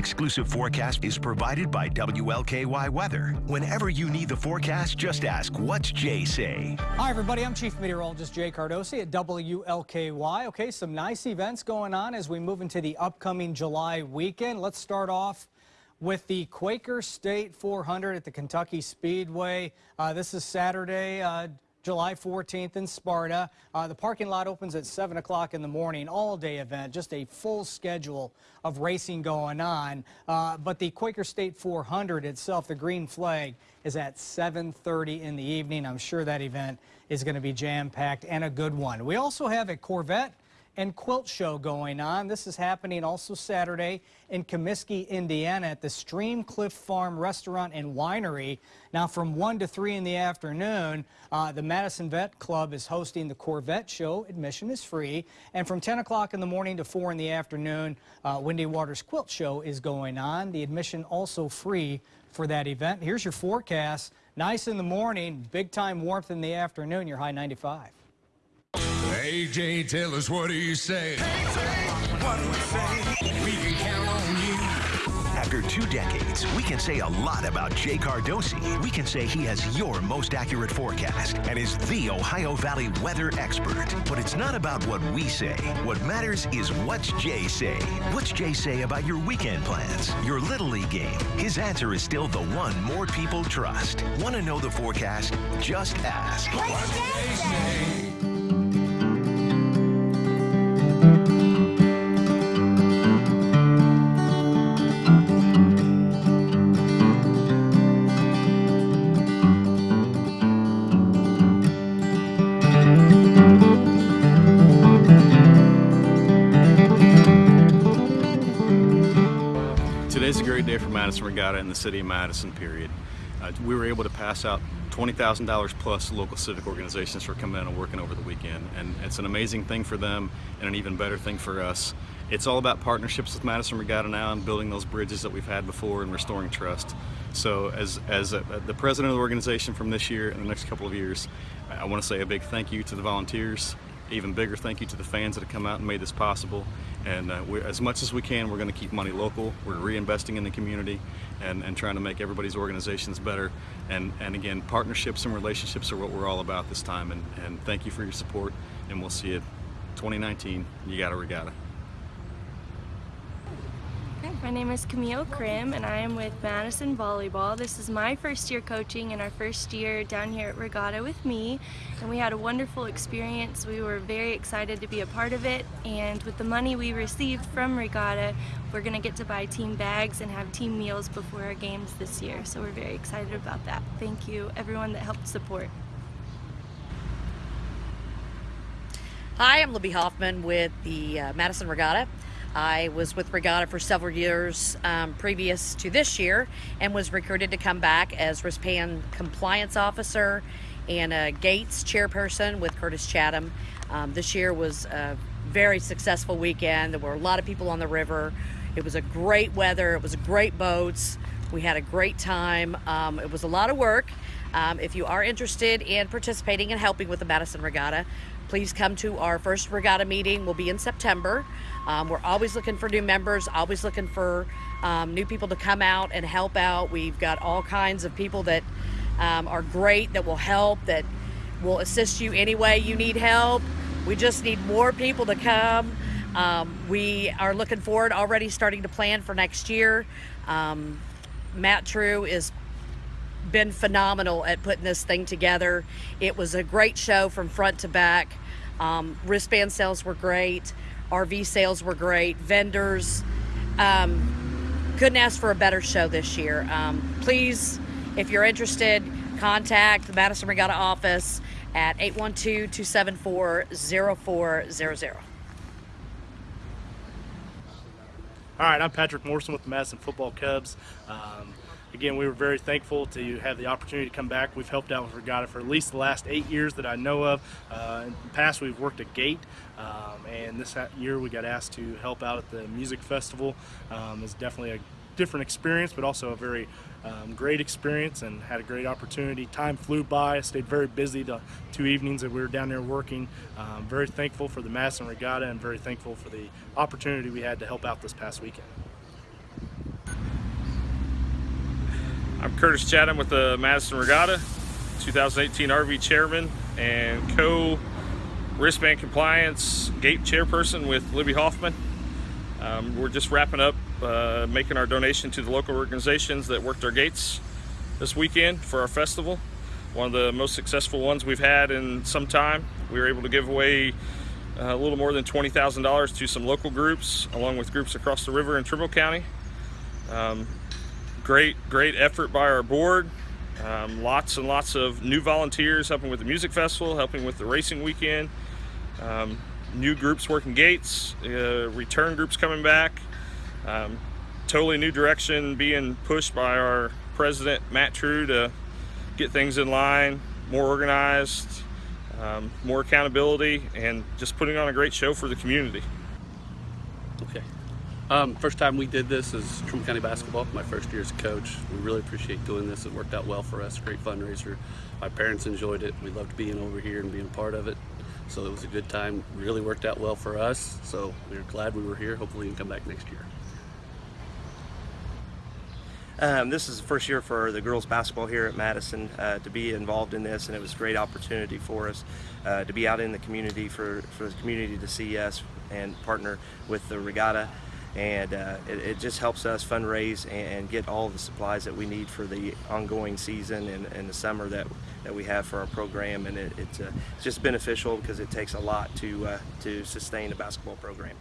exclusive forecast is provided by WLKY Weather. Whenever you need the forecast, just ask, what's Jay say? Hi, everybody. I'm Chief Meteorologist Jay Cardosi at WLKY. Okay, some nice events going on as we move into the upcoming July weekend. Let's start off with the Quaker State 400 at the Kentucky Speedway. Uh, this is Saturday. Uh, July 14th in Sparta. Uh, the parking lot opens at 7 o'clock in the morning, all-day event, just a full schedule of racing going on. Uh, but the Quaker State 400 itself, the green flag, is at 7.30 in the evening. I'm sure that event is going to be jam-packed and a good one. We also have a Corvette and quilt show going on. This is happening also Saturday in Commiskey, Indiana at the Stream Cliff Farm Restaurant and Winery. Now from 1 to 3 in the afternoon, uh, the Madison Vette Club is hosting the Corvette Show. Admission is free. And from 10 o'clock in the morning to 4 in the afternoon, uh, Windy Waters Quilt Show is going on. The admission also free for that event. Here's your forecast. Nice in the morning, big time warmth in the afternoon, your high 95. AJ, tell us what do you say? what do we say? We can count on you. After two decades, we can say a lot about Jay Cardosi. We can say he has your most accurate forecast and is the Ohio Valley weather expert. But it's not about what we say. What matters is what's Jay say. What's Jay say about your weekend plans, your Little League game? His answer is still the one more people trust. Want to know the forecast? Just ask. What's Jay say? Great day for Madison Regatta and the city of Madison, period. Uh, we were able to pass out $20,000 plus to local civic organizations for coming in and working over the weekend. And it's an amazing thing for them and an even better thing for us. It's all about partnerships with Madison Regatta now and building those bridges that we've had before and restoring trust. So as, as a, the president of the organization from this year and the next couple of years, I want to say a big thank you to the volunteers, even bigger thank you to the fans that have come out and made this possible. And uh, as much as we can, we're going to keep money local. We're reinvesting in the community and, and trying to make everybody's organizations better. And, and again, partnerships and relationships are what we're all about this time. And, and thank you for your support. And we'll see you 2019. You got a regatta. My name is Camille Krim and I am with Madison Volleyball. This is my first year coaching and our first year down here at Regatta with me and we had a wonderful experience. We were very excited to be a part of it and with the money we received from Regatta we're going to get to buy team bags and have team meals before our games this year so we're very excited about that. Thank you everyone that helped support. Hi, I'm Libby Hoffman with the uh, Madison Regatta. I was with Regatta for several years um, previous to this year and was recruited to come back as wristband compliance officer and a Gates chairperson with Curtis Chatham. Um, this year was a very successful weekend. There were a lot of people on the river. It was a great weather. It was great boats. We had a great time. Um, it was a lot of work. Um, if you are interested in participating and helping with the Madison Regatta, please come to our first regatta meeting. We'll be in September. Um, we're always looking for new members, always looking for um, new people to come out and help out. We've got all kinds of people that um, are great, that will help, that will assist you any way you need help. We just need more people to come. Um, we are looking forward, already starting to plan for next year. Um, Matt True is been phenomenal at putting this thing together. It was a great show from front to back. Um, wristband sales were great. RV sales were great. Vendors. Um, couldn't ask for a better show this year. Um, please, if you're interested, contact the Madison Regatta office at 812-274-0400. All right, I'm Patrick Morrison with the Madison Football Cubs. Um, again, we were very thankful to have the opportunity to come back. We've helped out with Regatta for at least the last eight years that I know of. Uh, in the past, we've worked at Gate, um, and this year we got asked to help out at the music festival. Um, it's definitely a different experience, but also a very um, great experience and had a great opportunity. Time flew by. I stayed very busy the two evenings that we were down there working. Um, very thankful for the Madison Regatta and very thankful for the opportunity we had to help out this past weekend. I'm Curtis Chatham with the Madison Regatta, 2018 RV chairman and co wristband compliance gate chairperson with Libby Hoffman. Um, we're just wrapping up uh, making our donation to the local organizations that worked our gates this weekend for our festival. One of the most successful ones we've had in some time. We were able to give away uh, a little more than $20,000 to some local groups, along with groups across the river in Trimble County. Um, great, great effort by our board. Um, lots and lots of new volunteers helping with the music festival, helping with the racing weekend. Um, new groups working gates, uh, return groups coming back. Um, totally new direction being pushed by our president, Matt True, to get things in line, more organized, um, more accountability, and just putting on a great show for the community. Okay. Um, first time we did this is Trimble County Basketball, my first year as a coach. We really appreciate doing this. It worked out well for us. Great fundraiser. My parents enjoyed it. We loved being over here and being a part of it. So it was a good time. Really worked out well for us. So we are glad we were here. Hopefully we can come back next year. Um, this is the first year for the girls basketball here at Madison uh, to be involved in this, and it was a great opportunity for us uh, to be out in the community for, for the community to see us and partner with the regatta. And uh, it, it, just helps us fundraise and, and, get all the supplies that we need for the ongoing season and, and the summer that that we have for our program. And it, it's, uh, it's just beneficial because it takes a lot to uh, to sustain a basketball program.